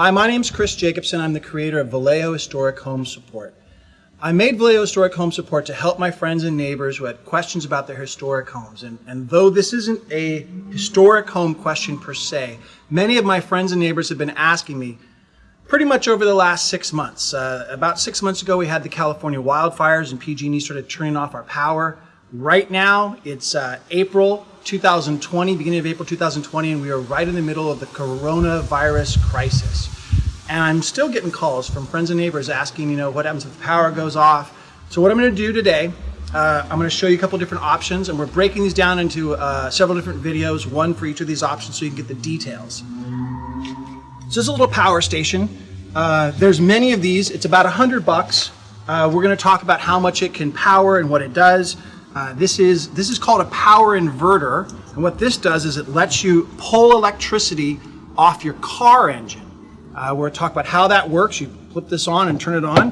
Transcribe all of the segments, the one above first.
Hi, my name is Chris Jacobson. I'm the creator of Vallejo Historic Home Support. I made Vallejo Historic Home Support to help my friends and neighbors who had questions about their historic homes. And, and though this isn't a historic home question per se, many of my friends and neighbors have been asking me pretty much over the last six months. Uh, about six months ago, we had the California wildfires and PG&E started turning off our power. Right now, it's uh, April 2020, beginning of April 2020, and we are right in the middle of the coronavirus crisis. And I'm still getting calls from friends and neighbors asking, you know, what happens if the power goes off? So what I'm going to do today, uh, I'm going to show you a couple different options, and we're breaking these down into uh, several different videos, one for each of these options so you can get the details. So this is a little power station. Uh, there's many of these. It's about a hundred bucks. Uh, we're going to talk about how much it can power and what it does. Uh, this is this is called a power inverter, and what this does is it lets you pull electricity off your car engine. Uh, we're talk about how that works. You flip this on and turn it on.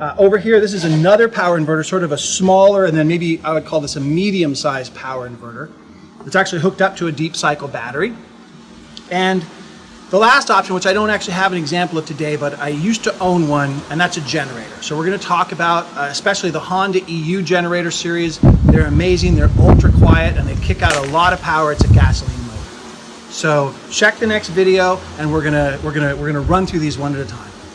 Uh, over here, this is another power inverter, sort of a smaller, and then maybe I would call this a medium-sized power inverter. It's actually hooked up to a deep cycle battery. And the last option, which I don't actually have an example of today, but I used to own one, and that's a generator. So we're going to talk about uh, especially the Honda EU generator series. They're amazing, they're ultra quiet, and they kick out a lot of power. It's a gasoline motor. So check the next video, and we're gonna we're gonna we're gonna run through these one at a time.